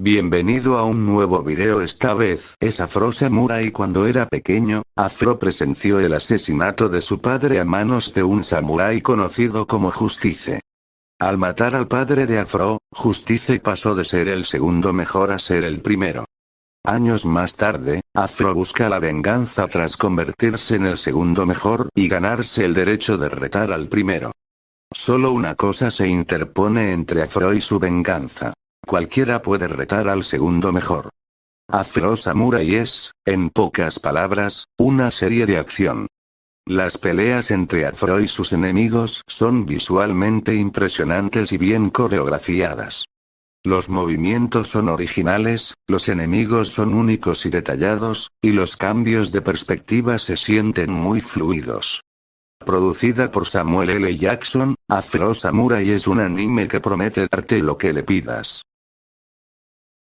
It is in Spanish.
Bienvenido a un nuevo video esta vez es Afro Samurai cuando era pequeño, Afro presenció el asesinato de su padre a manos de un samurái conocido como Justice. Al matar al padre de Afro, Justice pasó de ser el segundo mejor a ser el primero. Años más tarde, Afro busca la venganza tras convertirse en el segundo mejor y ganarse el derecho de retar al primero. Solo una cosa se interpone entre Afro y su venganza. Cualquiera puede retar al segundo mejor. Afro Samurai es, en pocas palabras, una serie de acción. Las peleas entre Afro y sus enemigos son visualmente impresionantes y bien coreografiadas. Los movimientos son originales, los enemigos son únicos y detallados, y los cambios de perspectiva se sienten muy fluidos. Producida por Samuel L. Jackson, Afro Samurai es un anime que promete darte lo que le pidas.